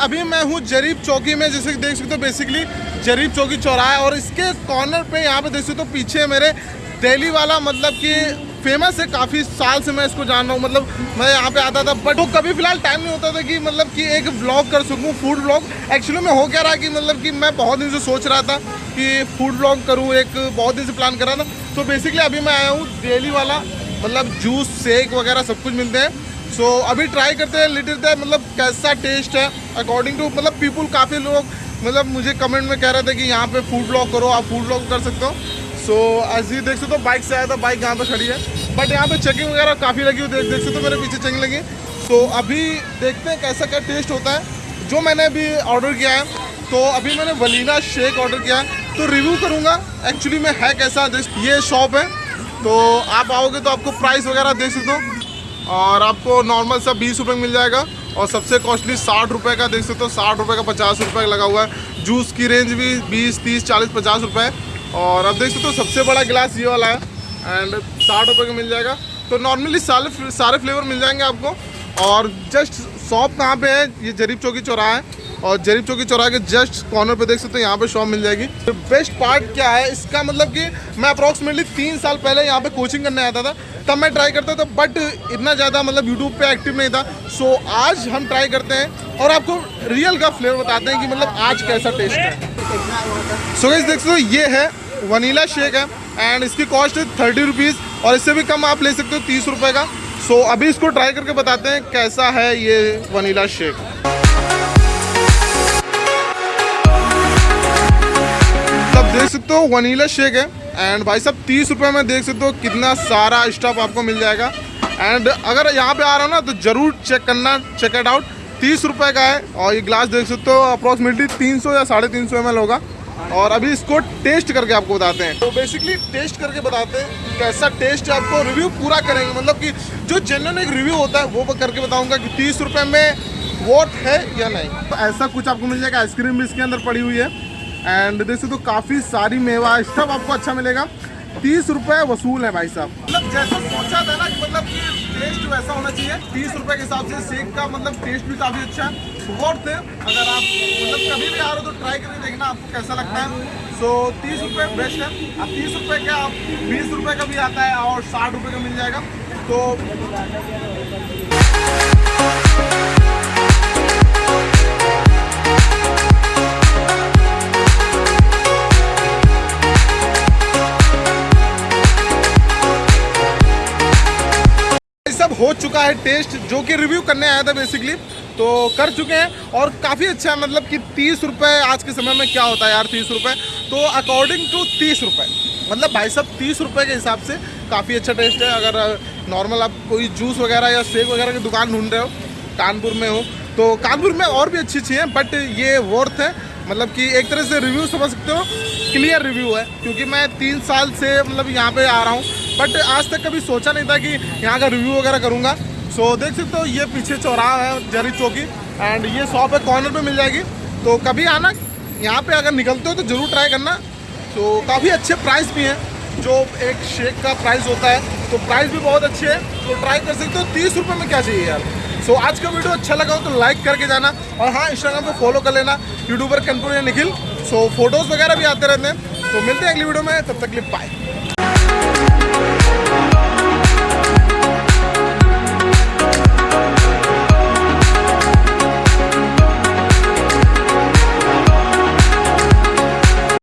अभी मैं हूँ जरीब चौकी में, जैसे देख सकते हो बेसिकली जरीब चौकी चौराहा है और इसके कॉर्नर पे यहाँ पे देख सकते हो पीछे मेरे दिल्ली वाला मतलब कि फ़ेमस है काफ़ी साल से मैं इसको जान रहा हूँ मतलब मैं यहाँ पे आता था बट वो कभी फ़िलहाल टाइम नहीं होता था कि मतलब कि एक व्लॉग कर सकूँ फ़ूड व्लॉग एक्चुअली में हो क्या रहा कि मतलब कि मैं बहुत दिन से सोच रहा था कि फ़ूड व्लॉग करूँ, एक बहुत दिन से प्लान कर रहा था। तो बेसिकली अभी मैं आया हूँ डेली वाला मतलब जूस शेक वगैरह सब कुछ मिलते हैं। सो so, अभी ट्राई करते हैं लिटिल द मतलब कैसा टेस्ट है? अकॉर्डिंग टू मतलब पीपल काफ़ी लोग मतलब मुझे कमेंट में कह रहे थे कि यहाँ पे फ़ूड ब्लॉग करो आप फ़ूड ब्लॉग कर सकते हो। सो so, ऐसे ही देख सकते हो बाइक से आया था बाइक यहाँ पे खड़ी है। बट यहाँ पे चेकिंग वगैरह काफ़ी लगी हुई देख देख सकते हो मेरे पीछे चेकिंग लगी। तो अभी देखते हैं कैसा क्या टेस्ट होता है। जो मैंने अभी ऑर्डर किया है तो अभी मैंने वलीना शेक ऑर्डर किया है। तो रिव्यू करूँगा एक्चुअली में है कैसा ये शॉप है। तो आप आओगे तो आपको प्राइस वगैरह देख सकते हो। और आपको नॉर्मल सा बीस रुपये मिल जाएगा। और सबसे कॉस्टली साठ रुपये का देख सकते हो, साठ रुपये का पचास रुपये का लगा हुआ है। जूस की रेंज भी बीस, तीस, चालीस, पचास रुपये और अब देख सकते हो, सबसे बड़ा गिलास ये वाला है। एंड साठ रुपये का मिल जाएगा। तो नॉर्मली सारे सारे फ्लेवर मिल जाएँगे आपको। और जस्ट शॉप कहाँ पे है? ये जरीब चौकी चौराहा है। और जरीब चौकी चौराहे के जस्ट कॉर्नर पे देख सकते हो यहाँ पे शॉप मिल जाएगी। तो बेस्ट पार्ट क्या है? इसका मतलब कि मैं अप्रॉक्सीमेटली तीन साल पहले यहाँ पे कोचिंग करने आता था तब मैं ट्राई करता था बट इतना ज़्यादा मतलब यूट्यूब पे एक्टिव नहीं था। सो आज हम ट्राई करते हैं और आपको रियल का फ्लेवर बताते हैं कि मतलब आज कैसा टेस्ट है। सो so, देख सकते हो ये है वनीला शेक है एंड इसकी कॉस्ट है थर्टी रुपीज़ और इससे भी कम आप ले सकते हो तीस रुपये का। सो so, अभी इसको ट्राई करके बताते हैं कैसा है ये वनीला शेक सकते हो वनीला शेक है। एंड भाई साहब, तीस रुपये में देख सकते हो कितना सारा स्टफ़ आपको मिल जाएगा। एंड अगर यहाँ पे आ रहा हो ना तो ज़रूर चेक करना चेक इट आउट तीस रुपये का है और ये ग्लास देख सकते हो अप्रॉक्सीमेटली तीन सौ या साढ़े तीन सौ एम होगा। और अभी इसको टेस्ट करके आपको बताते हैं। तो बेसिकली टेस्ट करके बताते हैं कैसा टेस्ट है आपको। रिव्यू पूरा करेंगे मतलब कि जो जेन्यन एक रिव्यू होता है, वो करके बताऊँगा कि तीस रुपये में वोट है या नहीं। तो ऐसा कुछ आपको मिल जाएगा आइसक्रीम भी इसके अंदर पड़ी हुई है। एंड देखो तो काफ़ी सारी मेवा सब आपको अच्छा मिलेगा। तीस रुपए वसूल है भाई साहब। मतलब जैसा सोचा था ना कि मतलब कि टेस्ट वैसा होना चाहिए। तीस रुपए के हिसाब से शेक का मतलब टेस्ट भी काफ़ी अच्छा है। वर्थ है अगर आप मतलब कभी भी आ रहे हो तो ट्राई करके देखना आपको कैसा लगता है। सो तीस रुपये बेस्ट है। अब तीस रुपये का बीस रुपये का भी आता है और साठ रुपये का मिल जाएगा। तो हो चुका है टेस्ट जो कि रिव्यू करने आया था बेसिकली तो कर चुके हैं और काफ़ी अच्छा है मतलब कि तीस रुपये आज के समय में क्या होता है यार, तीस रुपये तो अकॉर्डिंग टू तीस रुपये मतलब भाई साहब तीस रुपये के हिसाब से काफ़ी अच्छा टेस्ट है। अगर नॉर्मल आप कोई जूस वगैरह या शेक वगैरह की दुकान ढूंढ रहे हो, कानपुर में हो तो कानपुर में और भी अच्छी अच्छी हैं बट ये वर्थ है। मतलब कि एक तरह से रिव्यू समझ सकते हो क्लियर रिव्यू है, क्योंकि मैं तीन साल से मतलब यहाँ पे आ रहा हूँ। बट आज तक कभी सोचा नहीं था कि यहाँ का रिव्यू वगैरह करूँगा। सो so, देख सकते हो ये पीछे चौराहा है जरी चौकी। एंड ये शॉप है कॉर्नर पे मिल जाएगी। तो कभी आना यहाँ पे अगर निकलते हो तो ज़रूर ट्राई करना। तो काफ़ी अच्छे प्राइस भी हैं जो एक शेक का प्राइस होता है। तो प्राइस भी बहुत अच्छे है। तो ट्राई कर सकते हो तीस रुपये में क्या चाहिए यार? सो so, आज का वीडियो अच्छा लगा हो तो लाइक करके जाना। और हाँ इंस्टाग्राम पे फॉलो कर लेना यूट्यूबर कनपुर या निखिल सो so, फ़ोटोज़ वगैरह भी आते रहते हैं। तो मिलते हैं अगली वीडियो में तब तक लिए बाय